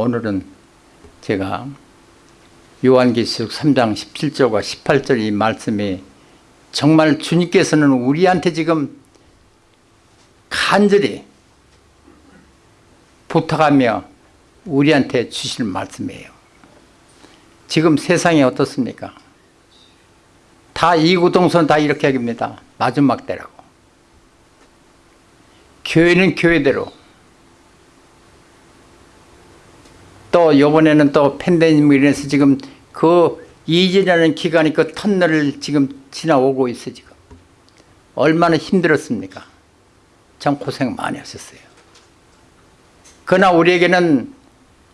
오늘은 제가 요한계시록 3장 17절과 18절 이 말씀이 정말 주님께서는 우리한테 지금 간절히 부탁하며 우리한테 주실 말씀이에요. 지금 세상이 어떻습니까? 다 이구동성 다 이렇게 합니다. 마지막 때라고. 교회는 교회대로 또 요번에는 또 팬데믹으로 인해서 지금 그 이전이라는 기간이 그 터널을 지금 지나오고 있어 지금. 얼마나 힘들었습니까? 참 고생 많이 하셨어요. 그러나 우리에게는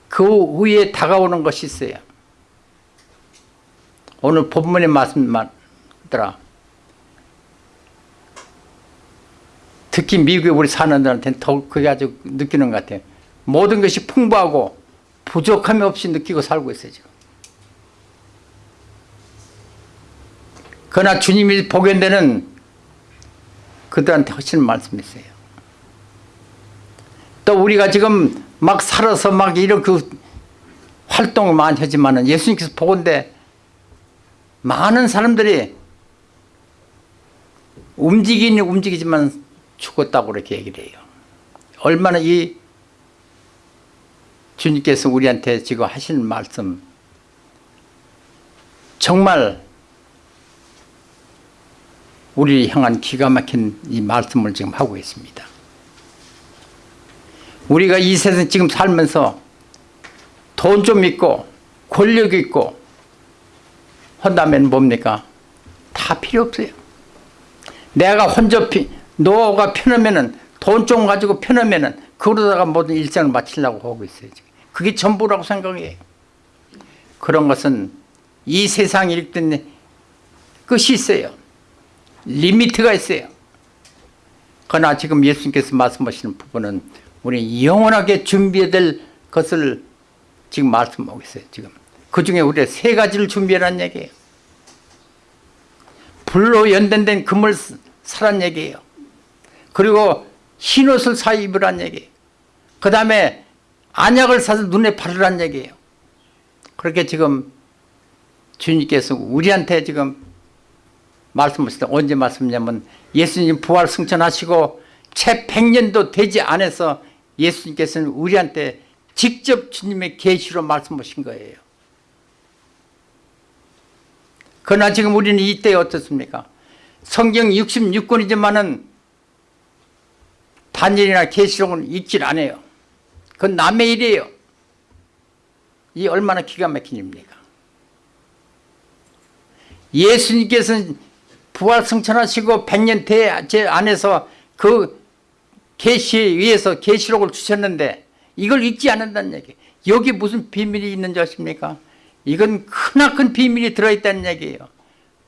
그 후에 다가오는 것이 있어요. 오늘 본문의 말씀들아 특히 미국에 우리 사는 들한테는 더욱 그게 아주 느끼는 것 같아요. 모든 것이 풍부하고 부족함이 없이 느끼고 살고 있어요 지금 그러나 주님이 보게 되는 그들한테 하시는 말씀이 있어요. 또 우리가 지금 막 살아서 막 이런 그 활동을 많이 하지만은 예수님께서 보건대 많은 사람들이 움직이는 움직이지만 죽었다고 그렇게 얘기를 해요. 얼마나 이 주님께서 우리한테 지금 하시는 말씀 정말 우리를 향한 기가 막힌 이 말씀을 지금 하고 있습니다. 우리가 이 세상 지금 살면서 돈 좀 있고 권력 있고 한다면 뭡니까? 다 필요 없어요. 내가 혼자 피, 노가 편하면은 돈 좀 가지고 편하면은 그러다가 모든 일생을 마치려고 하고 있어요. 그게 전부라고 생각해요. 그런 것은 이 세상에 일단 끝이 있어요. 리미트가 있어요. 그러나 지금 예수님께서 말씀하시는 부분은 우리 영원하게 준비해야 될 것을 지금 말씀하고 있어요. 지금 그 중에 우리가 세 가지를 준비하라는 얘기예요. 불로 연단된 금을 사란 얘기예요. 그리고 흰옷을 사 입으란 얘기예요. 그 다음에 안약을 사서 눈에 바르란 얘기예요. 그렇게 지금 주님께서 우리한테 지금 말씀하시다 언제 말씀냐면 예수님 부활 승천하시고 채 100년도 되지 않아서 예수님께서는 우리한테 직접 주님의 계시로 말씀하신 거예요. 그러나 지금 우리는 이때 어떻습니까? 성경 66권이지만은 단일이나 계시록은 읽질 않아요. 그건 남의 일이에요. 이 얼마나 기가 막힌 일입니까? 예수님께서는 부활 승천하시고 100년 대 안에서 그 계시에 의해서 계시록을 주셨는데 이걸 잊지 않는다는 얘기 여기 무슨 비밀이 있는 줄 아십니까? 이건 크나큰 비밀이 들어있다는 얘기예요.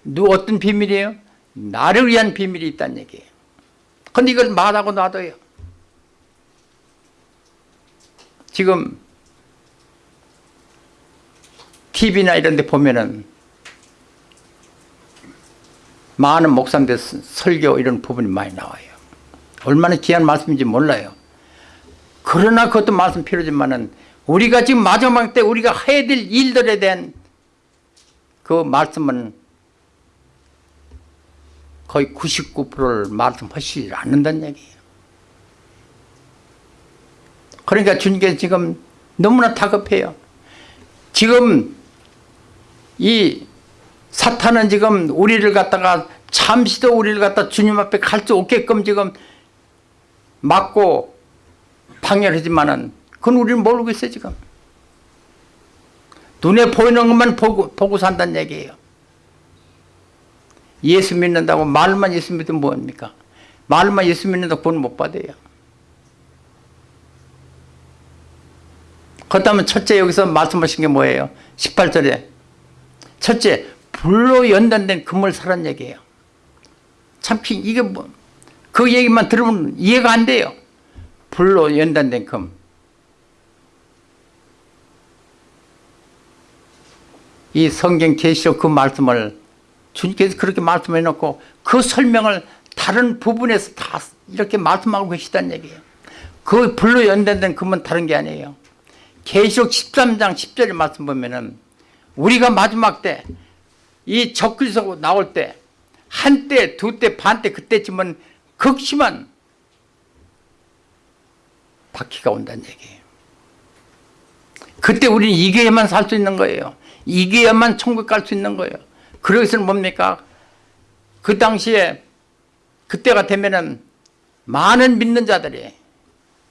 누 어떤 비밀이에요? 나를 위한 비밀이 있다는 얘기예요. 근데 이걸 말하고 놔둬요. 지금 TV나 이런 데 보면은 많은 목사님들 설교 이런 부분이 많이 나와요. 얼마나 귀한 말씀인지 몰라요. 그러나 그것도 말씀 필요하지만은 우리가 지금 마지막 때 우리가 해야 될 일들에 대한 그 말씀은 거의 99%를 말씀하시지 않는다는 얘기예요. 그러니까 주님께서 지금 너무나 다급해요. 지금 이 사탄은 지금 우리를 갖다가 잠시도 우리를 갖다 주님 앞에 갈 수 없게끔 지금 막고 방해하지만은 그건 우리는 모르고 있어요 지금. 눈에 보이는 것만 보고, 보고 산다는 얘기예요. 예수 믿는다고 말만 예수 믿으면 뭐합니까? 말만 예수 믿는다고 구원 못 받아요 그렇다면 첫째 여기서 말씀하신 게 뭐예요 18절에 첫째 불로 연단된 금을 사란 얘기예요. 참 이게 뭐 그 얘기만 들으면 이해가 안 돼요. 불로 연단된 금. 이 성경 계시록 그 말씀을 주님께서 그렇게 말씀해 놓고 그 설명을 다른 부분에서 다 이렇게 말씀하고 계시다는 얘기예요. 그 불로 연단된 금은 다른 게 아니에요. 계시록 13장 10절의 말씀 보면은 우리가 마지막 때 이 적그리스도 나올 때 한때 두때 반때 그때쯤은 극심한 바퀴가 온다는 얘기예요. 그때 우리는 이겨야만 살 수 있는 거예요. 이겨야만 천국 갈 수 있는 거예요. 그러기서는 뭡니까? 그 당시에 그때가 되면은 많은 믿는 자들이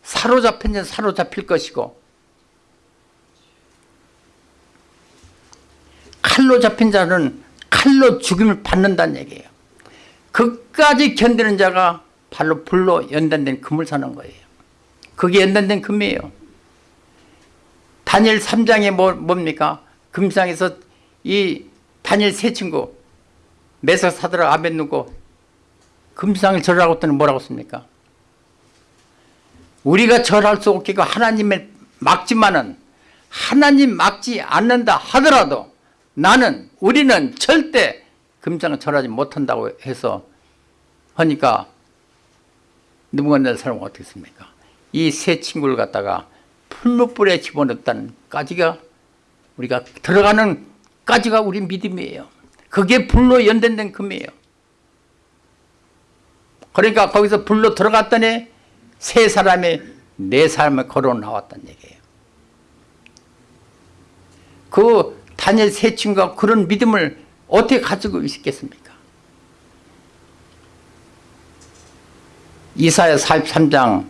사로잡힌 자 사로잡힐 것이고 칼로 잡힌 자는 칼로 죽임을 받는다는 얘기예요. 그까지 견디는 자가 발로 불로 연단된 금을 사는 거예요. 그게 연단된 금이에요. 다니엘 3장에 뭐, 뭡니까? 금상에서 이 다니엘 세 친구 메사 사드라 아벤누고 금상을 절하고 했더니 뭐라고 씁니까? 우리가 절할 수 없게 하나님을 막지만은 하나님 막지 않는다 하더라도 나는 우리는 절대 금상을 절하지 못한다고 해서 하니까 누군가 사람은 어떻게 습니까? 이 세 친구를 갖다가 풀무불에 집어넣었다는 까지가 우리가 들어가는 까지가 우리 믿음이에요. 그게 불로 연단된 금이에요. 그러니까 거기서 불로 들어갔더니 세 사람이 네 사람을 걸어 나왔다는 얘기예요. 그 다니엘 세 친구가 그런 믿음을 어떻게 가지고 있겠습니까? 이사야 43장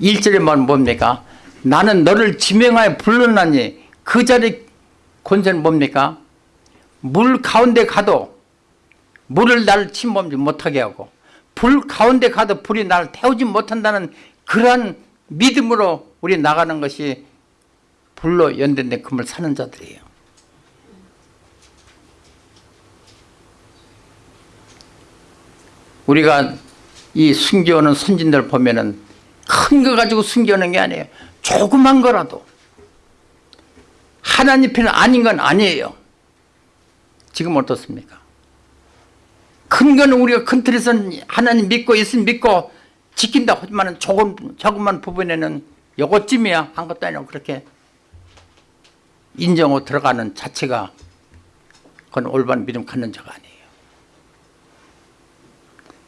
1절에 말 뭡니까? 나는 너를 지명하여 불러나니 그 자리 권세는 뭡니까? 물 가운데 가도 물을 나를 침범지 못하게 하고 불 가운데 가도 불이 나를 태우지 못한다는 그러한 믿음으로 우리 나가는 것이 불로 연된된 금을 사는 자들이에요. 우리가 이 숨겨오는 선진들 보면은 큰 거 가지고 숨겨오는 게 아니에요. 조그만 거라도 하나님 편은 아닌 건 아니에요. 지금 어떻습니까? 큰 거는 우리가 큰 틀에서 하나님 믿고 예수님 믿고 지킨다 하지만 조금 조금만 부분에는 요것쯤이야 한 것도 아니고 그렇게 인정하고 들어가는 자체가 그건 올바른 믿음 갖는 자가 아니에요.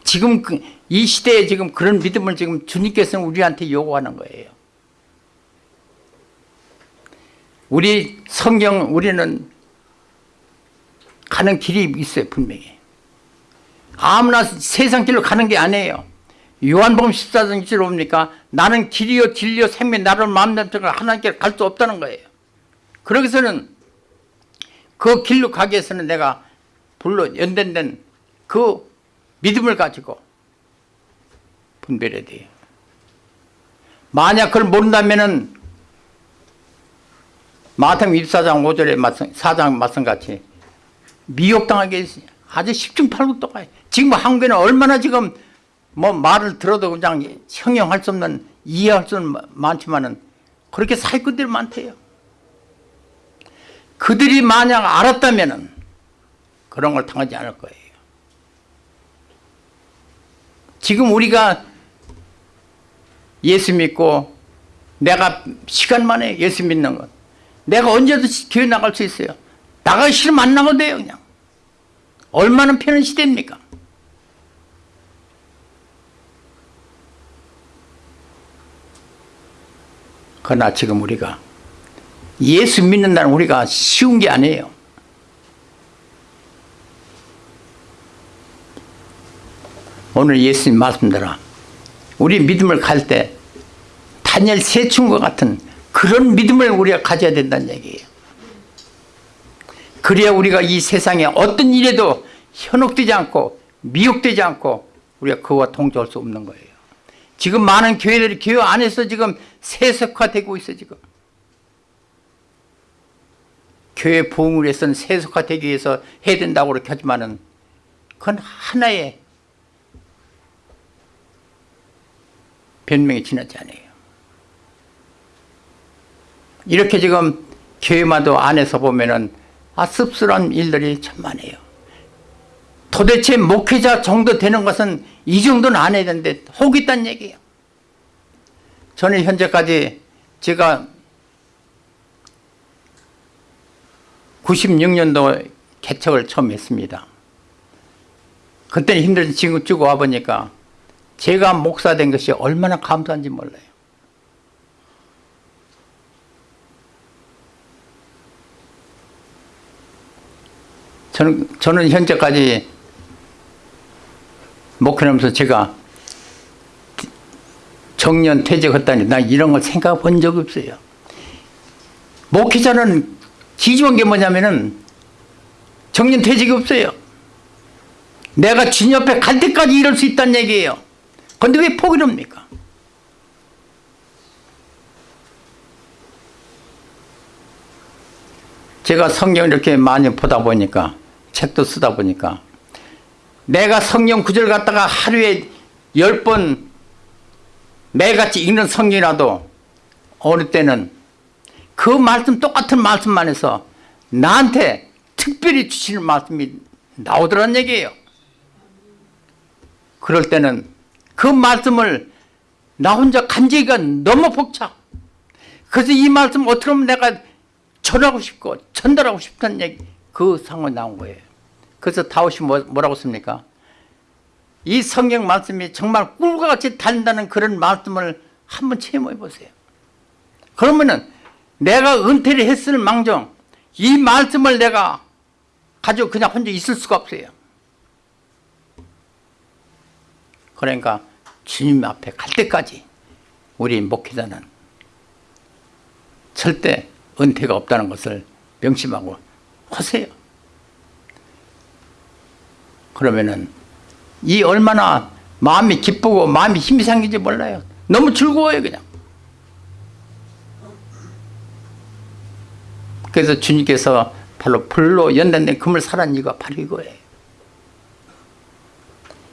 지금 그, 이 시대에 지금 그런 믿음을 지금 주님께서는 우리한테 요구하는 거예요. 우리 성경 우리는 가는 길이 있어요 분명히. 아무나 세상 길로 가는 게 아니에요. 요한복음 14장 1절 뭡니까? 나는 길이요 진리요 생명 나를 마음대로 하나님께 갈 수 없다는 거예요. 그러기서는 그 길로 가기 위해서는 내가 불로 연단된 그 믿음을 가지고 분별해야 돼요. 만약 그걸 모른다면은 마태복음 24장 5절에 말씀, 4장 말씀같이 미혹당하게 아주 십중팔구도가 지금 한국에는 얼마나 지금 뭐 말을 들어도 그냥 형용할 수 없는 이해할 수 없는 많지만은 그렇게 사기꾼들이 많대요. 그들이 만약 알았다면은 그런 걸 당하지 않을 거예요. 지금 우리가 예수 믿고 내가 시간 만에 예수 믿는 것 내가 언제든지 교회 나갈 수 있어요. 나가기 싫으면 안 나가도 돼요 그냥. 얼마나 편한 시대입니까? 그러나 지금 우리가 예수 믿는다는 우리가 쉬운 게 아니에요. 오늘 예수님 말씀대로 우리 믿음을 갈때 다니엘 세충과 같은 그런 믿음을 우리가 가져야 된다는 얘기예요. 그래야 우리가 이 세상에 어떤 일에도 현혹되지 않고 미혹되지 않고 우리가 그와 동조할 수 없는 거예요. 지금 많은 교회들이 교회 안에서 지금 세속화되고 있어 지금. 교회 부흥을 위해서는 세속화되기 위해서 해야 된다고 그렇게 하지만은 그건 하나의 변명이 지나지 않아요. 이렇게 지금 교회마도 안에서 보면은 아 씁쓸한 일들이 참 많아요. 도대체 목회자 정도 되는 것은 이 정도는 안 해야 되는데 혹 있단 얘기예요. 저는 현재까지 제가 96년도 개척을 처음 했습니다. 그때는 힘들지 지금 쭉 와보니까 제가 목사 된 것이 얼마나 감사한지 몰라요. 저는, 저는 현재까지 목회하면서 제가 정년 퇴직했다니 나 이런 걸 생각해 본 적이 없어요. 목회자는 기중한 게 뭐냐면은 정년 퇴직이 없어요. 내가 주님 옆에 갈 때까지 이럴 수 있다는 얘기예요. 근데 왜 포기를 합니까? 제가 성경 이렇게 많이 보다 보니까 책도 쓰다 보니까 내가 성경 구절 갖다가 하루에 열 번 매일같이 읽는 성경이라도 어느 때는 그 말씀 똑같은 말씀만 해서 나한테 특별히 주시는 말씀이 나오더란 얘기예요. 그럴 때는 그 말씀을 나 혼자 간제기가 너무 복잡. 그래서 이 말씀 어떻게 하면 내가 전하고 싶고 전달하고 싶다는 얘기 그 상황이 나온 거예요. 그래서 다윗이 뭐, 뭐라고 씁니까? 이 성경 말씀이 정말 꿀과 같이 달린다는 그런 말씀을 한번 체험해 보세요. 그러면은 내가 은퇴를 했을 망정 이 말씀을 내가 가지고 그냥 혼자 있을 수가 없어요. 그러니까 주님 앞에 갈 때까지 우리 목회자는 절대 은퇴가 없다는 것을 명심하고 하세요. 그러면은 이 얼마나 마음이 기쁘고 마음이 힘이 생기지 몰라요. 너무 즐거워요 그냥. 그래서 주님께서 바로 불로 연단된 금을 사란 이유가 바로 이거예요.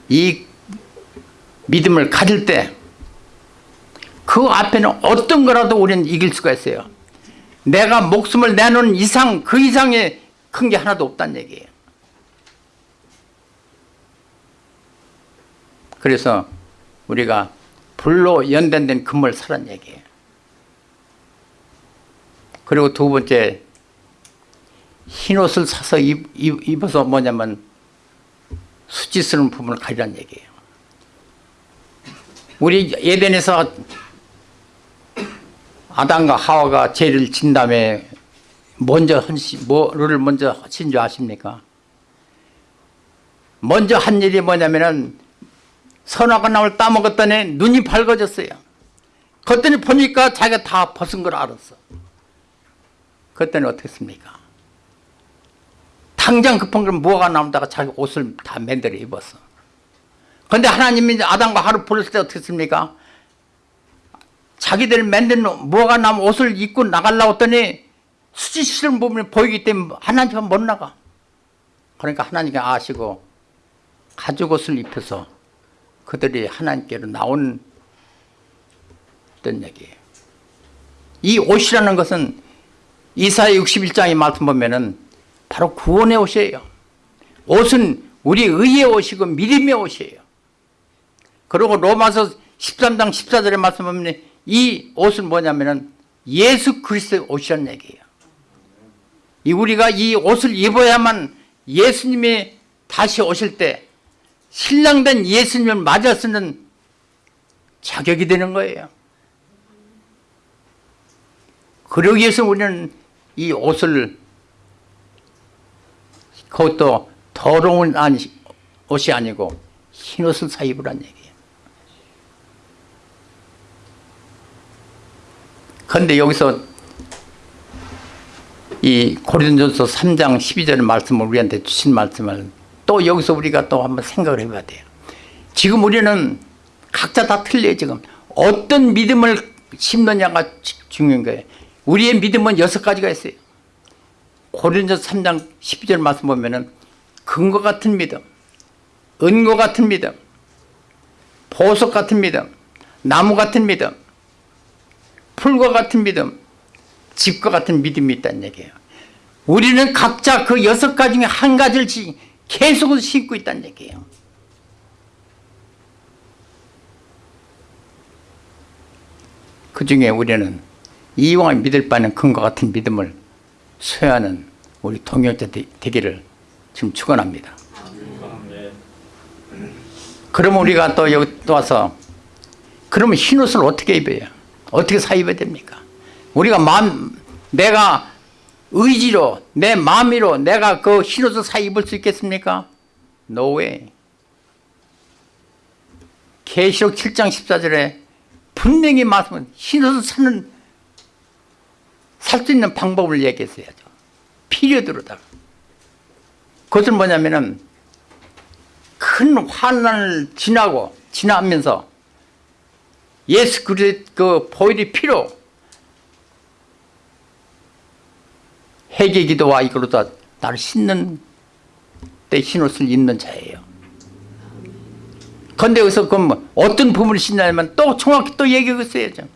이 믿음을 가질 때 그 앞에는 어떤 거라도 우리는 이길 수가 있어요. 내가 목숨을 내놓은 이상 그 이상의 큰 게 하나도 없다는 얘기예요. 그래서 우리가 불로 연단된 금을 사란 얘기예요. 그리고 두 번째 흰 옷을 사서 입, 입, 입어서 뭐냐면 수치 스러운 부분을 가리란 얘기예요. 우리 예덴에서 아담과 하와가 죄를 진 다음에 먼저 한시 뭐를 먼저 하신 줄 아십니까? 먼저 한 일이 뭐냐면은 선악과 나물 따먹었더니 눈이 밝아졌어요. 그랬더니 보니까 자기가 다 벗은 걸 알았어. 그랬더니 어떻습니까? 당장 급한 걸 뭐가 나온다가 자기 옷을 다 맨들어 입었어. 그런데 하나님이 아담과 하루 부를 때 어떻습니까? 자기들 만든 뭐가 남 옷을 입고 나가려고 했더니 수치스러운 부분이 보이기 때문에 하나님은 못 나가. 그러니까 하나님이 아시고 가죽 옷을 입혀서 그들이 하나님께로 나온 어떤 얘기예요. 이 옷이라는 것은 이사야 61장의 말씀 보면은 바로 구원의 옷이에요. 옷은 우리 의의 옷이고 믿음의 옷이에요. 그리고 로마서 13장 14절의 말씀 보면 이 옷은 뭐냐면은 예수 그리스도의 옷이라는 얘기예요. 이 우리가 이 옷을 입어야만 예수님이 다시 오실 때 신랑된 예수님을 맞아 쓰는 자격이 되는 거예요. 그러기 위해서 우리는 이 옷을 그것도 더러운 옷이 아니고 흰 옷을 사 입으란 얘기 그런데 여기서 이 고린도전서 3장 12절 말씀을 우리한테 주신 말씀을 또 여기서 우리가 또 한번 생각을 해봐야 돼요. 지금 우리는 각자 다 틀려요 지금. 어떤 믿음을 심느냐가 중요한 거예요. 우리의 믿음은 여섯 가지가 있어요. 고린도전서 3장 12절 말씀 보면은 근거 같은 믿음, 은고 같은 믿음, 보석 같은 믿음, 나무 같은 믿음, 풀과 같은 믿음, 집과 같은 믿음이 있다는 얘기예요. 우리는 각자 그 여섯 가지 중에 한 가지를 계속 신고 있다는 얘기예요. 그 중에 우리는 이왕 믿을 바는 근거 같은 믿음을 소유하는 우리 동역자 되- 되기를 지금 축원합니다. 그러면 우리가 또 여기 또 와서 그러면 흰 옷을 어떻게 입어요? 어떻게 사 입어야 됩니까? 우리가 마음 내가 의지로 내 마음으로 내가 그흰 옷을 사 입을 수 있겠습니까? No way. 계시록 7장 14절에 분명히 말씀은 흰 옷을 사는 살 수 있는 방법을 얘기했어야죠. 피리어드로다가. 그것은 뭐냐면은 큰 환난을 지나고 지나면서 예수 그리스도 그 보혈이 피로 회개 기도와 이걸로다 나를 씻는 때 흰옷을 입는 자예요. 근데 여기서 그럼 뭐 어떤 부분을 씻냐면 또 정확히 또 얘기했어야죠.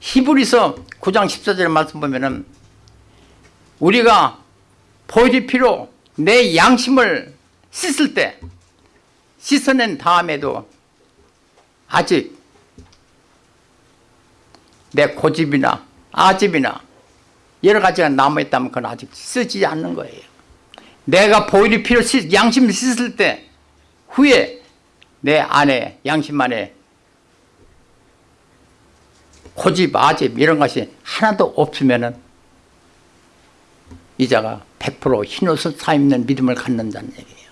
히브리서 9장 14절의 말씀 보면은 우리가 보혈이 피로 내 양심을 씻을 때 씻어낸 다음에도 아직 내 고집이나 아집이나 여러 가지가 남아있다면 그건 아직 쓰지 않는 거예요. 내가 보일이 필요 씻- 양심을 씻을 때 후에 내 안에 양심 안에 고집 아집 이런 것이 하나도 없으면은 이자가 100% 흰옷을 사입는 믿음을 갖는다는 얘기예요.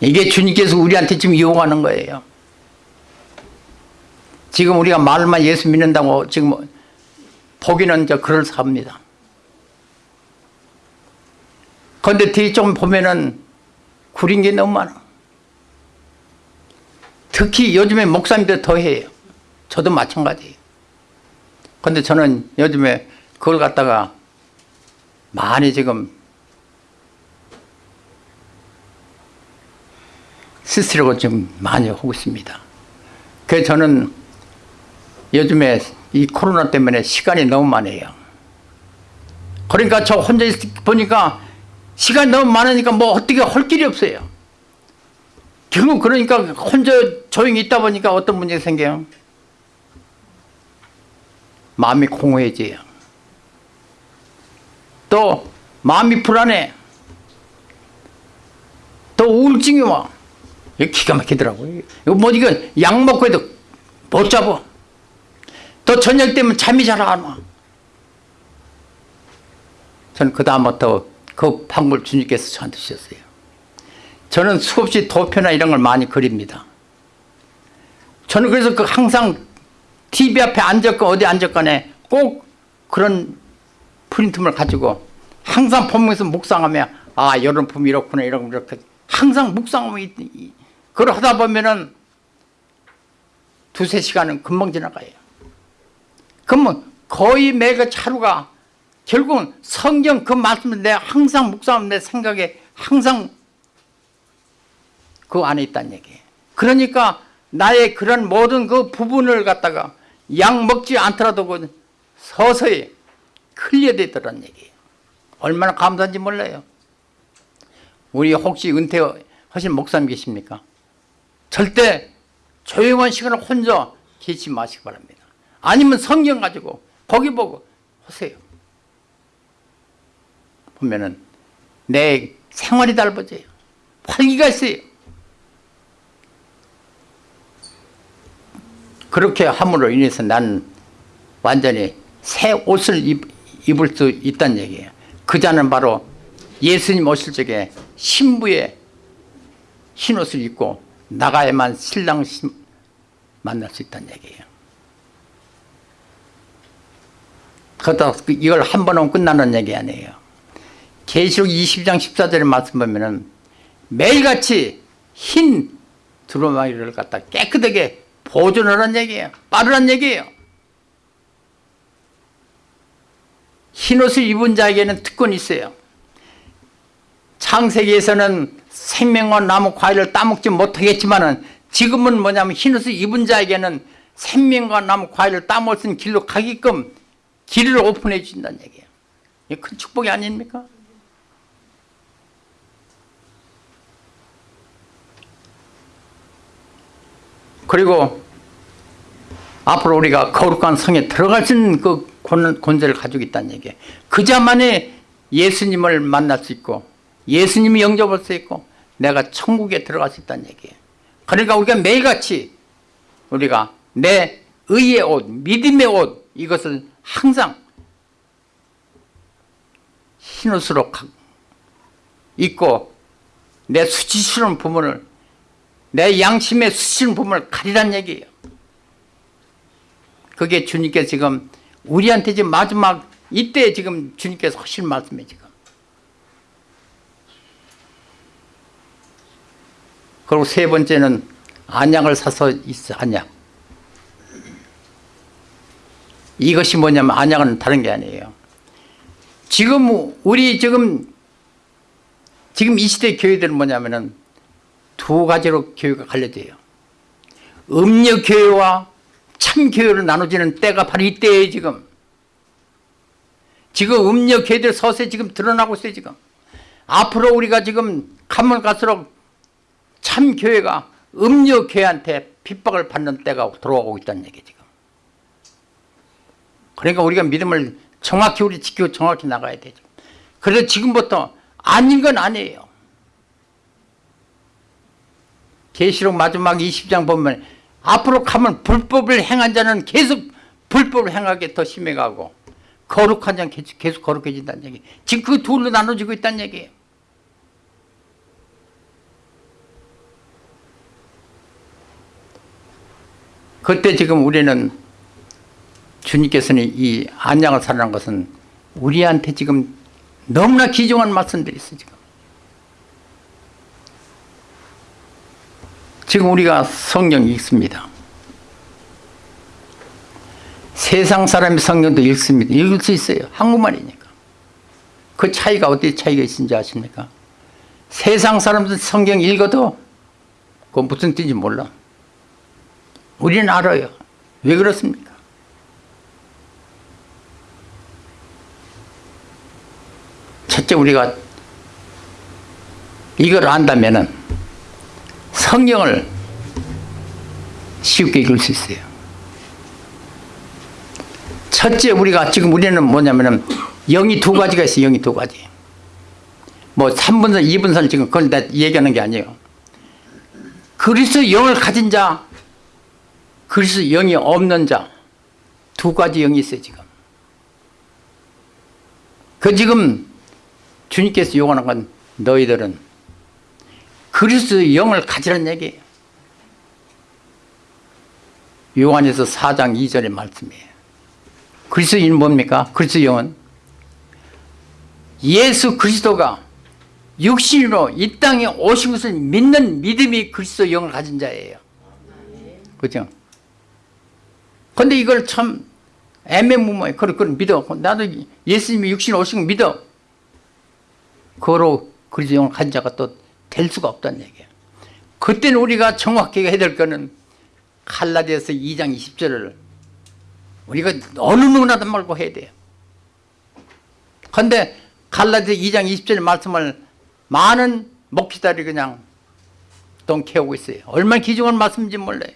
이게 주님께서 우리한테 지금 요구하는 거예요. 지금 우리가 말만 예수 믿는다고 지금 보기는 저 그럴싸합니다. 그런데 좀 보면은 구린 게 너무 많아. 특히 요즘에 목사님들 더 해요. 저도 마찬가지예요. 근데 저는 요즘에 그걸 갖다가 많이 지금 스스로고 좀 많이 하고 있습니다. 그래서 저는 요즘에 이 코로나 때문에 시간이 너무 많아요. 그러니까 저 혼자 있, 보니까 시간이 너무 많으니까 뭐 어떻게 할 길이 없어요. 결국 그러니까 혼자 조용히 있다 보니까 어떤 문제가 생겨요? 마음이 공허해져요. 또 마음이 불안해. 또 우울증이 와. 이거 기가 막히더라고요. 이거 뭐 이거 약 먹고 해도 못 잡아. 또 저녁 되면 잠이 잘 안 와. 저는 그 다음부터 그 방법을 주님께서 저한테 주셨어요. 저는 수없이 도표나 이런 걸 많이 그립니다. 저는 그래서 그 항상 TV 앞에 앉았건 어디 앉았건에 꼭 그런 프린트물 가지고 항상 보면서 묵상하면 아 이런 품 이렇구나 이런 이렇게 항상 이- 그걸 하다 보면은 두세 시간은 금방 지나가요. 그러면 거의 매个하루가 결국은 성경 그 말씀을 내가 항상 묵상하면 내 생각에 항상 그 안에 있다는 얘기예요. 그러니까 나의 그런 모든 그 부분을 갖다가 약 먹지 않더라도 그 서서히 클리어 되더라는 얘기예요. 얼마나 감사한지 몰라요. 우리 혹시 은퇴하신 목사님 계십니까? 절대 조용한 시간을 혼자 계시지 마시기 바랍니다. 아니면 성경 가지고 거기 보고 하세요. 보면은 내 생활이 달라져요. 활기가 있어요. 그렇게 함으로 인해서 난 완전히 새 옷을 입, 입을 수 있다는 얘기예요. 그 자는 바로 예수님 오실 적에 신부의 흰 옷을 입고 나가야만 신랑 신- 만날 수 있다는 얘기예요. 그러다 이걸 한 번 하면 끝나는 얘기 아니에요. 계시록 20장 14절의 말씀 보면은 매일같이 흰 두루마기를 갖다 깨끗하게 보존하라는 얘기예요. 빠르란 얘기예요. 흰옷을 입은 자에게는 특권이 있어요. 창세기에서는 생명과 나무 과일을 따먹지 못하겠지만 지금은 뭐냐면 흰옷을 입은 자에게는 생명과 나무 과일을 따먹을 수 있는 길로 가게끔 길을 오픈해 주신다는 얘기예요. 큰 축복이 아닙니까? 그리고 앞으로 우리가 거룩한 성에 들어갈 수 있는 그 권- 권세를 가지고 있다는 얘기예요. 그자만이 예수님을 만날 수 있고 예수님이 영접할 수 있고 내가 천국에 들어갈 수 있다는 얘기예요. 그러니까 우리가 매일같이 우리가 내 의의 옷, 믿음의 옷 이것을 항상 흰 옷으로 가- 입고 내 수치스러운 부분을 내 양심의 수치스러운 부분을 가리란 얘기예요. 그게 주님께서 지금 우리한테 지금 마지막 이때 지금 주님께서 하실 말씀이에요 지금. 그리고 세 번째는 안약을 사서 있어 안약. 이것이 뭐냐면 안약은 다른 게 아니에요. 지금 우리 지금 지금 이 시대 교회들은 뭐냐면은 두 가지로 교회가 갈려져요. 음력 교회와 참 교회로 나눠지는 때가 바로 이때예요 지금. 지금 음력 교회들 서서히 지금 드러나고 있어요 지금. 앞으로 우리가 지금 가면 갈수록 참 교회가 음력 교회한테 핍박을 받는 때가 돌아오고 있다는 얘기 지금. 그러니까 우리가 믿음을 정확히 우리 지키고 정확히 나가야 되죠. 그래서 지금부터 아닌 건 아니에요. 계시록 마지막 20장 보면 앞으로 가면 불법을 행한 자는 계속 불법을 행하게 더 심해가고 거룩한 자는 계속, 계속 거룩해진다는 얘기. 지금 그 둘로 나눠지고 있다는 얘기예요. 그때 지금 우리는 주님께서는 이 안양을 살라는 것은 우리한테 지금 너무나 귀중한 말씀들이 있어 지금. 지금 우리가 성경 읽습니다. 세상 사람이 성경도 읽습니다. 읽을 수 있어요. 한국말이니까. 그 차이가 어디 차이가 있는지 아십니까? 세상 사람들 성경 읽어도 그건 무슨 뜻인지 몰라. 우리는 알아요. 왜 그렇습니까? 첫째 우리가 이걸 안다면은 성경을 쉽게 읽을 수 있어요. 첫째 우리가 지금 우리는 뭐냐면은 영이 두 가지가 있어요. 영이 두 가지. 뭐 3분선, 2분선 지금 그걸 다 얘기하는 게 아니에요. 그리스도 영을 가진 자, 그리스도 영이 없는 자, 두 가지 영이 있어요, 지금. 그 지금 주님께서 요구하는 건 너희들은 그리스도의 영을 가지라는 얘기예요. 요한에서 4장 2절의 말씀이에요. 그리스도의 영은 뭡니까? 그리스도의 영은 예수 그리스도가 육신으로 이 땅에 오신 것을 믿는 믿음이 그리스도 영을 가진 자예요. 그죠? 근데 이걸 참 애매모호해. 그걸, 그걸 믿어. 나도 예수님이 육신으로 오신 걸 믿어. 그거로 그리스도 영을 가진 자가 또 될 수가 없다는 얘기예요. 그때는 우리가 정확하게 해야 될 거는 칼라디아서 2장 20절을 우리가 어느 누구나도 말고 해야 돼요. 그런데 갈라디아 2장 20절 말씀을 많은 목회자들이 그냥 똥캐오고 있어요. 얼마나 귀중한 말씀인지 몰라요.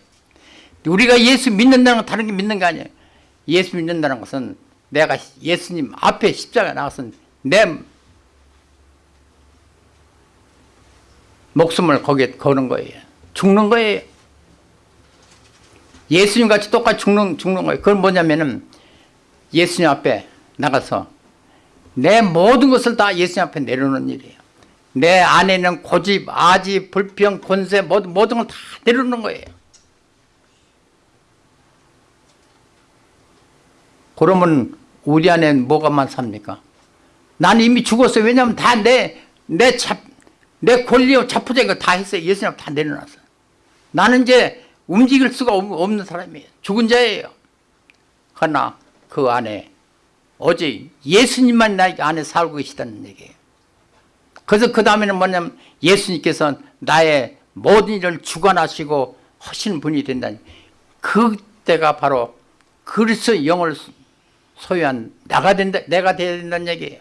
우리가 예수 믿는다는 건 다른 게 믿는 게 아니에요. 예수 믿는다는 것은 내가 예수님 앞에 십자가 나가서 내 목숨을 거기에 거는 거예요. 죽는 거예요. 예수님 같이 똑같이 죽는, 죽는 거예요. 그건 뭐냐면은 예수님 앞에 나가서 내 모든 것을 다 예수님 앞에 내려놓는 일이에요. 내 안에는 고집, 아집, 불평, 권세 모든, 모든 걸 다 내려놓는 거예요. 그러면 우리 안에 뭐가만 삽니까? 나는 이미 죽었어요. 왜냐하면 다 내, 내 잡, 내 권리와 자포자기 다 했어요. 예수님 다 내려놨어요. 나는 이제 움직일 수가 없- 없는 사람이에요. 죽은 자예요. 그러나 그 안에 어제 예수님만 나 안에 살고 계시다는 얘기예요. 그래서 그 다음에는 뭐냐면 예수님께서 나의 모든 일을 주관하시고 하시는 분이 된다니 그때가 바로 그리스도 영을 소유한 나가 된다, 내가 되어야 된다는 얘기예요.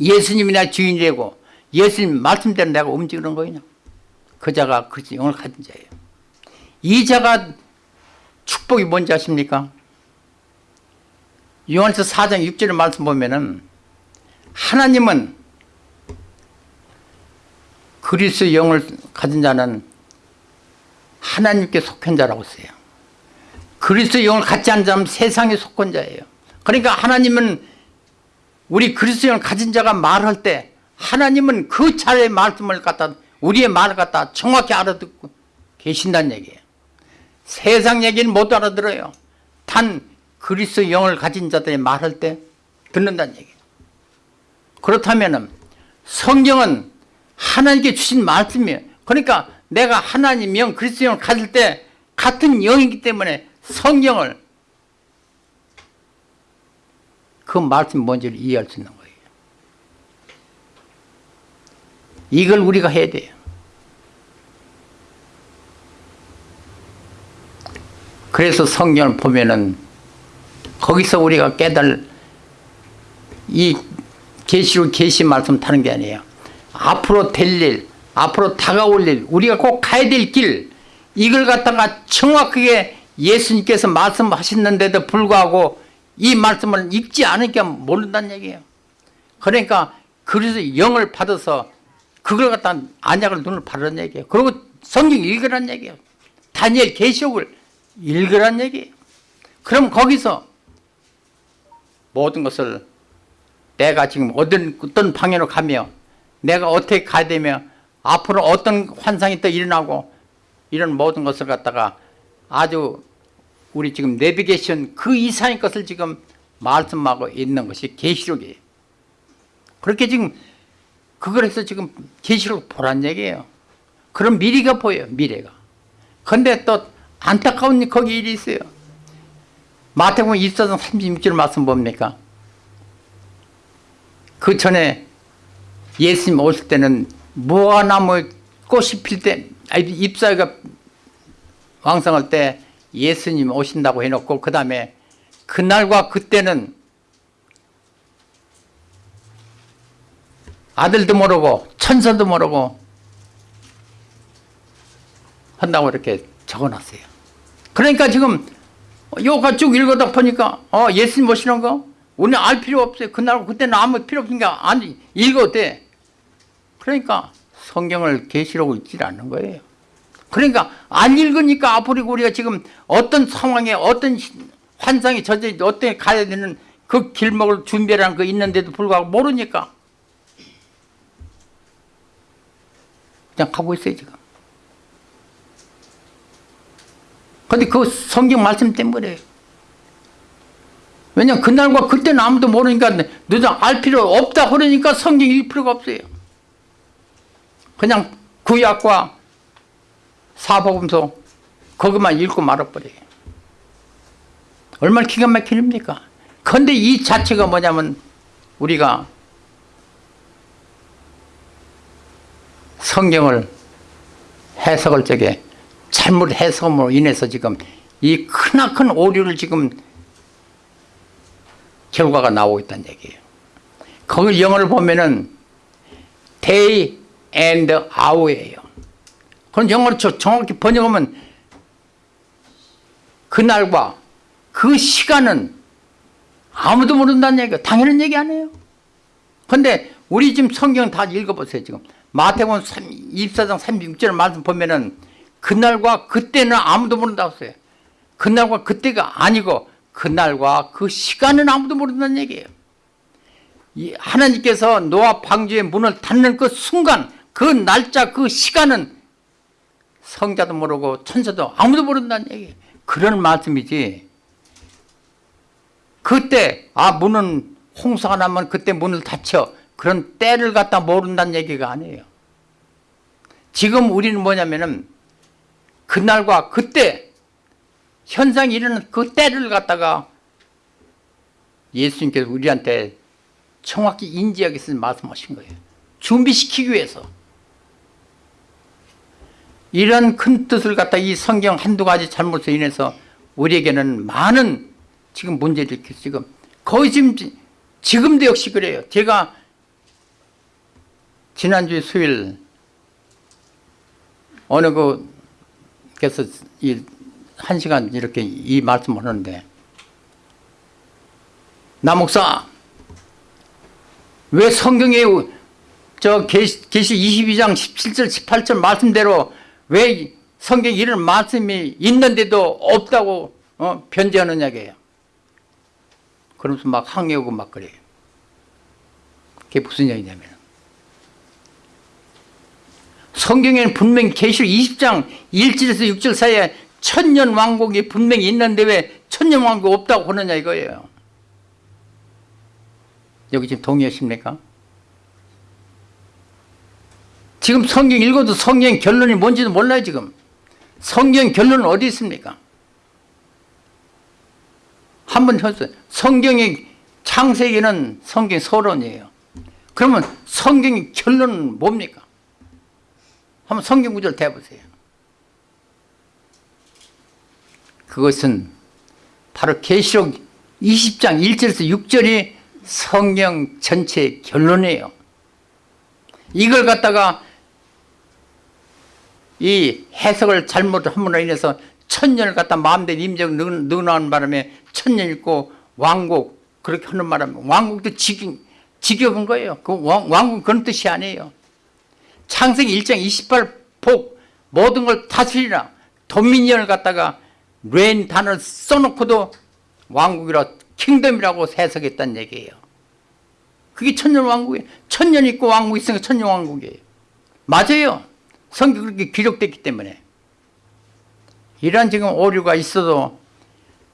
예수님이 나 주인이 되고 예수님 말씀대로 내가 움직이는 거예요. 그 자가 그리스도 영을 가진 자예요. 이 자가 축복이 뭔지 아십니까? 요한서 4장 6절의 말씀 보면은 하나님은 그리스의 영을 가진 자는 하나님께 속한 자라고 써요. 그리스의 영을 갖지 않은 자는 세상에 속한 자예요. 그러니까 하나님은 우리 그리스의 영을 가진 자가 말할 때 하나님은 그 자의 말씀을 갖다 우리의 말을 갖다 정확히 알아듣고 계신다는 얘기예요. 세상 얘기는 못 알아들어요. 단 그리스의 영을 가진 자들이 말할 때 듣는다는 얘기예요. 그렇다면 성경은 하나님께 주신 말씀이에요. 그러니까 내가 하나님 영, 그리스도 영을 가질 때 같은 영이기 때문에 성경을 그 말씀 뭔지를 이해할 수 있는 거예요. 이걸 우리가 해야 돼요. 그래서 성경을 보면은 거기서 우리가 깨달 이 계시로 계시 말씀 타는 게 아니에요. 앞으로 될 일, 앞으로 다가올 일, 우리가 꼭 가야 될 길, 이걸 갖다가 정확하게 예수님께서 말씀하셨는데도 불구하고 이 말씀을 읽지 않으니까 모른다는 얘기예요. 그러니까 그래서 영을 받아서 그걸 갖다 안약을 눈을 바르는 얘기예요. 그리고 성경 읽으란 얘기예요. 다니엘 계시록을 읽으란 얘기예요. 그럼 거기서 모든 것을 내가 지금 어떤, 어떤 방향으로 가며 내가 어떻게 가야 되며 앞으로 어떤 환상이 또 일어나고 이런 모든 것을 갖다가 아주 우리 지금 내비게이션 그 이상의 것을 지금 말씀하고 있는 것이 계시록이에요. 그렇게 지금 그걸 해서 지금 계시록 보란 얘기예요. 그런 미래가 보여요. 미래가. 근데 또 안타까운 거기 일이 있어요. 마태복음 24장 36절 말씀 뭡니까? 그 전에 예수님 오실 때는 무화나무 꽃이 필 때, 잎사귀가 왕성할 때 예수님 오신다고 해놓고 그 다음에 그날과 그때는 아들도 모르고 천사도 모르고 한다고 이렇게 적어놨어요. 그러니까 지금 요가 쭉 읽어다 보니까 어 예수님 오시는 거 우리는 알 필요 없어요. 그날 그때는 아무 필요 없으니까 안 읽어도 돼. 그러니까 성경을 계시록을 읽지 않는 거예요. 그러니까 안 읽으니까 앞으로 우리가 지금 어떤 상황에 어떤 환상이 저지 어떻게 가야 되는 그 길목을 준비라는 거 있는데도 불구하고 모르니까 그냥 가고 있어요 지금. 근데 그 성경 말씀 때문에 왜냐면 그날과 그때는 아무도 모르니까 너도 알 필요 없다 그러니까 성경 읽을 필요가 없어요. 그냥 구약과 사복음서 거기만 읽고 말아버려요. 얼마나 기가 일입니까? 그런데 이 자체가 뭐냐면 우리가 성경을 해석할 적에 잘못 해석으로 인해서 지금 이 크나큰 오류를 지금 결과가 나오고 있다는 얘기예요. 거기 영어를 보면은 day and hour예요. 그럼 영어로 정확히 번역하면 그날과 그 시간은 아무도 모른다는 얘기가 당연한 얘기 아니에요. 근데 우리 지금 성경 다 읽어보세요. 지금 마태복음 24장 36절 말씀 보면은 그날과 그때는 아무도 모른다고 써요. 그날과 그때가 아니고 그날과 그 시간은 아무도 모른다는 얘기예요. 하나님께서 노아 방주의 문을 닫는 그 순간 그 날짜 그 시간은 성자도 모르고 천사도 아무도 모른다는 얘기 그런 말씀이지 그때 아 문은 홍수가 나면 그때 문을 닫혀 그런 때를 갖다 모른다는 얘기가 아니에요 지금 우리는 뭐냐면은 그날과 그때 현상이 일어나는 그 때를 갖다가 예수님께서 우리한테 정확히 위해서 말씀하신 거예요 준비시키기 위해서 이런 큰 뜻을 갖다 이 성경 한두 가지 잘못으로 인해서 우리에게는 많은 지금 일으켰어요. 지금 거의 지금 지금도 역시 그래요. 제가 지난주 수요일 어느 그 그래서 이한 시간 이렇게 이 말씀을 하는데 남목사 왜 성경에 저 계시, 계시 22장 17절 18절 말씀대로 왜 성경에 이런 말씀이 있는데도 없다고 어, 변제하느냐게요 그러면서 막 항의하고 막 그래요. 그게 무슨 얘기냐면 성경에는 분명히 계시록 20장 1절에서 6절 사이에 천년 왕국이 분명히 있는데 왜 천년 왕국 없다고 하느냐 이거예요 여기 지금 동의하십니까? 지금 성경 읽어도 성경 결론이 뭔지도 몰라요 지금 성경 결론은 어디 있습니까? 한번 해보세요 성경의 창세기는 성경 서론이에요 그러면 성경의 결론은 뭡니까? 한번 성경 구절 대보세요. 그것은 바로 계시록 20장 1절에서 6절이 성경 전체의 결론이에요. 이걸 갖다가 이 해석을 잘못함으로 인해서 천년을 갖다 마음대로 임적 능나는 바람에 천년 있고 왕국 그렇게 하는 바람에 왕국도 직, 직역한 거예요. 그 왕, 왕국 그런 뜻이 아니에요 창세기 1장 28복 모든 걸 다스리라. 도미니언을 갖다가 레인 단어를 써놓고도 왕국이라 킹덤이라고 해석했다는 얘기예요. 그게 천년 왕국이에요. 천년 있고 왕국 있으니까 천년 왕국이에요. 맞아요. 성경 그렇게 기록됐기 때문에. 이런 지금 오류가 있어도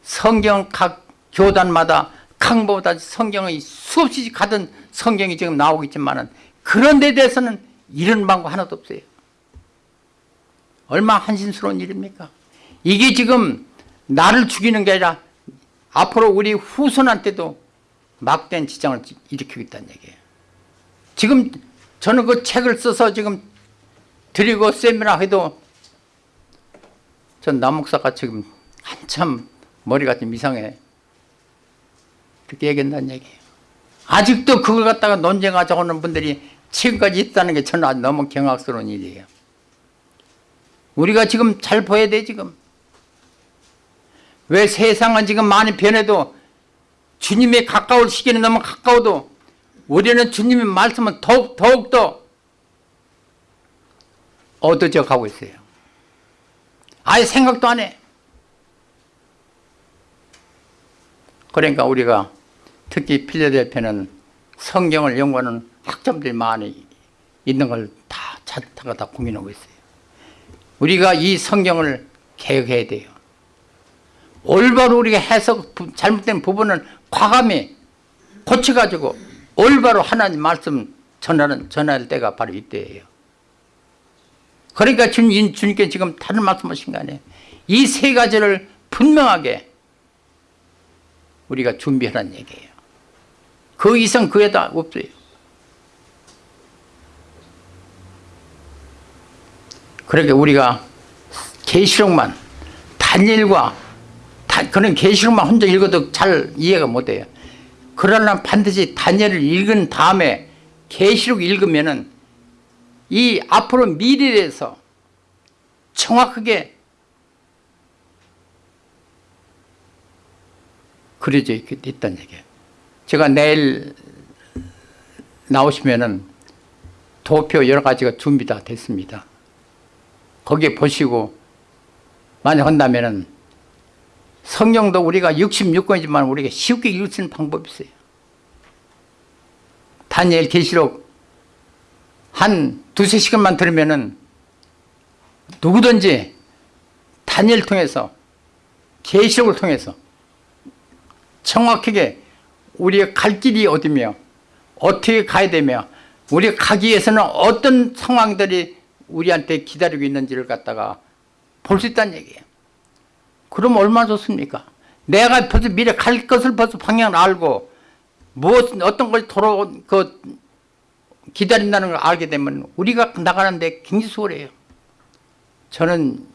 성경 각 교단마다 강보다 성경의 수없이 가던 성경이 지금 나오고 있지만 그런 데 대해서는 이런 방법 하나도 없어요. 얼마나 한심스러운 일입니까? 이게 지금 나를 죽이는 게 아니라 앞으로 우리 후손한테도 막대한 지장을 일으키고 있다는 얘기예요. 지금 저는 그 책을 써서 지금 드리고 세미나 해도 전 남목사가 지금 한참 머리가 좀 이상해. 그렇게 얘기한다는 얘기예요. 아직도 그걸 갖다가 논쟁하자고 하는 분들이 지금까지 있다는 게 저는 너무 경악스러운 일이에요. 우리가 지금 잘 보여야 돼 지금. 왜 세상은 지금 많이 변해도 주님에 가까울 시기는 너무 가까워도 우리는 주님의 말씀은 더욱, 더욱더 얻어져 가고 있어요. 아예 생각도 안 해. 그러니까 우리가 특히 필라델피아는 성경을 연구하는 학점들이 많이 있는 걸다 찾다가 다 고민하고 있어요. 우리가 이 성경을 개혁해야 돼요. 올바로 우리가 해석 잘못된 부분은 과감히 고쳐가지고 올바로 하나님 말씀 전하는 전할 때가 바로 이때예요. 그러니까 주님, 주님께 지금 다른 말씀하신 거 아니에요. 이 세 가지를 분명하게 우리가 준비하라는 얘기예요. 그 이상 그 에다 없어요 그러니까 우리가 계시록만 단일과 그런 계시록만 혼자 읽어도 잘 이해가 못해요. 그러나 반드시 단일을 읽은 다음에 계시록 읽으면은 이 앞으로 미래에 대해서 정확하게 그려져 있다는 얘기예요. 제가 내일 나오시면은 도표 여러 가지가 준비 다 됐습니다 거기에 보시고 만약 한다면은 성경도 우리가 66권이지만 우리가 쉽게 읽을 수 있는 방법이 있어요. 다니엘 계시록 한 두세 시간만 들으면은 누구든지 다니엘 통해서 계시록을 통해서 정확하게 우리의 갈 길이 어디며 어떻게 가야 되며 우리가 가기 위해서는 어떤 상황들이 우리한테 기다리고 있는지를 갖다가 볼 수 있다는 얘기예요. 그럼 얼마나 좋습니까? 내가 벌써 미래 갈 것을 벌써 방향을 알고 무엇 어떤 걸 돌아 그 기다린다는 걸 알게 되면 우리가 나가는데 굉장히 수월해요. 저는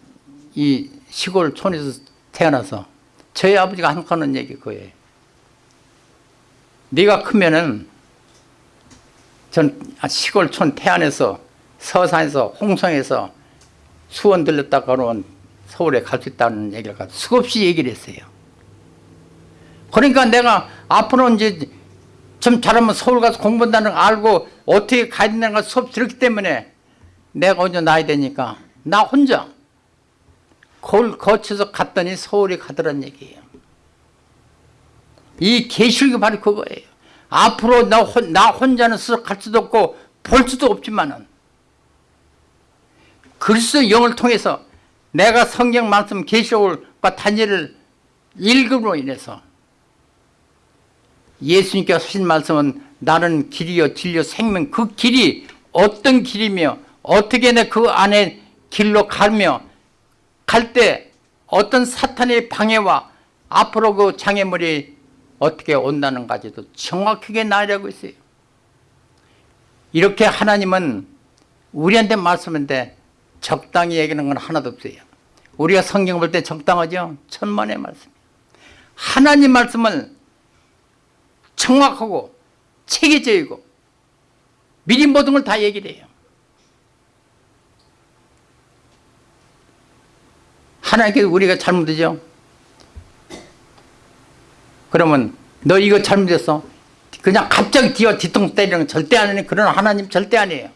이 시골 촌에서 태어나서 저희 아버지가 하는 얘기 그거예요. 네가 크면은 전 시골 촌 태안에서 서산에서 홍성에서 수원 들렸다 가면 서울에 갈 수 있다는 얘기를 수없이 얘기를 했어요 그러니까 내가 앞으로 이제 좀 잘하면 서울 가서 공부한다는 거 알고 어떻게 가야 된다는 걸 수업 들었기 때문에 내가 먼저 나야 되니까 나 혼자 그걸 거쳐서 갔더니 서울에 가더란 얘기예요. 이 계시록이 바로 그거예요. 앞으로 나, 혼, 나 혼자는 스스로 갈 수도 없고 볼 수도 없지만은 그리스도 영을 통해서 내가 성경 말씀 계시록과 단일을 읽음으로 인해서 예수님께서 하신 말씀은 나는 길이요 진리요 생명 그 길이 어떤 길이며 어떻게 내 그 안에 길로 가며 갈 때 어떤 사탄의 방해와 앞으로 그 장애물이 어떻게 온다는 가지도 정확하게 나열하고 있어요. 이렇게 하나님은 우리한테 말씀인데 적당히 얘기하는 건 하나도 없어요. 우리가 성경 볼 때 적당하죠? 천만의 말씀. 하나님 말씀을 정확하고 체계적이고 미리 모든 걸 다 얘기를 해요. 하나님께서 우리가 잘못이죠. 그러면 너 이거 잘못했어. 그냥 갑자기 뒤와 뒤통수 때리는 건 절대 안 하는 그런 하나님 절대 아니에요.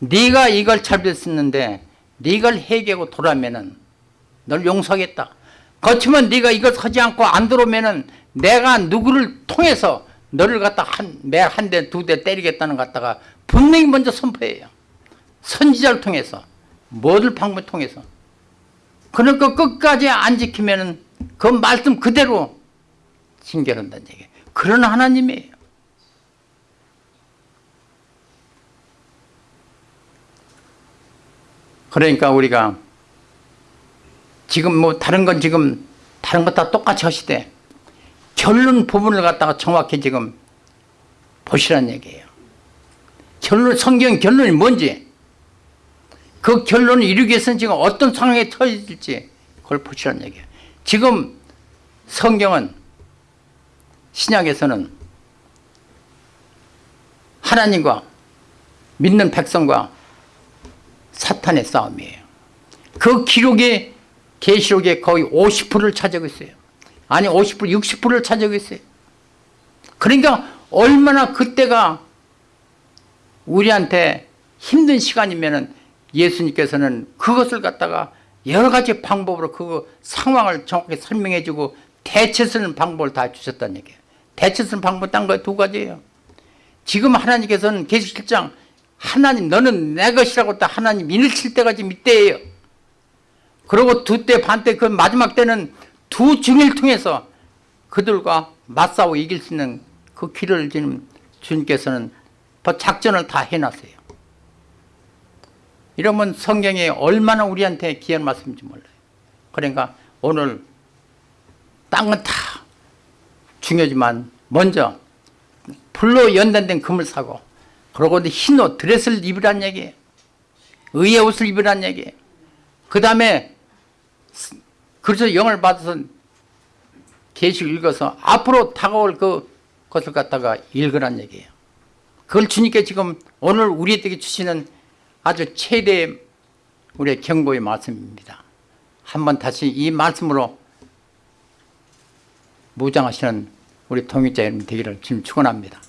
네가 이걸 잘못했는데 네가 해결하고 돌아오면은 널 용서하겠다. 그렇지만 네가 이걸 하지 않고 안 들어오면은 내가 누구를 통해서 너를 갖다 한매한 대 두 대 때리겠다는 것 갖다가 분명히 먼저 선포해요. 선지자를 통해서 뭐를 방법 통해서 그러니까 끝까지 안 지키면은 그 말씀 그대로 징계한다는 얘기예요. 그런 하나님이에요. 그러니까 우리가 지금 뭐 다른 건 지금 다른 것 다 똑같이 하시되 결론 부분을 갖다가 정확히 지금 보시라는 얘기예요. 결론 성경 결론이 뭔지 그 결론을 이루기 위해서는 지금 어떤 상황에 처해질지 그걸 보시라는 얘기예요. 지금 성경은 신약에서는 하나님과 믿는 백성과 사탄의 싸움이에요. 그 기록이 계시록에 거의 50%를 차지하고 있어요. 아니 50% 60%를 차지하고 있어요. 그러니까 얼마나 그때가 우리한테 힘든 시간이면은 예수님께서는 그것을 갖다가 여러 가지 방법으로 그 상황을 정확히 설명해 주고 대처 쓰는 방법을 다 주셨다는 얘기예요. 대처 쓰는 방법 딴거두 가지예요. 지금 하나님께서는 계시실장 하나님 너는 내 것이라고 또 하나님 인을 때까지 밑대예요. 그리고 두 때 반때 그 마지막 때는 두 중일 통해서 그들과 맞싸워 이길 수 있는 그 길을 지금 주님께서는 작전을 다 해놨어요. 이러면 성경이 얼마나 우리한테 귀한 말씀인지 몰라요. 그러니까 오늘 딴건다 중요하지만 먼저 불로 연단된 금을 사고 그러고 흰 옷, 드레스를 입으란 얘기예요. 의의 옷을 입으란 얘기예요. 그 다음에 그래서 영을 받아서 계시 읽어서 앞으로 다가올 그 것을 갖다가 읽으란 얘기예요. 그걸 주님께 지금 오늘 우리에게 주시는 아주 최대의 우리의 경고의 말씀입니다. 한번 다시 이 말씀으로 무장하시는 우리 통일자 여러분 되기를 지금 축원합니다.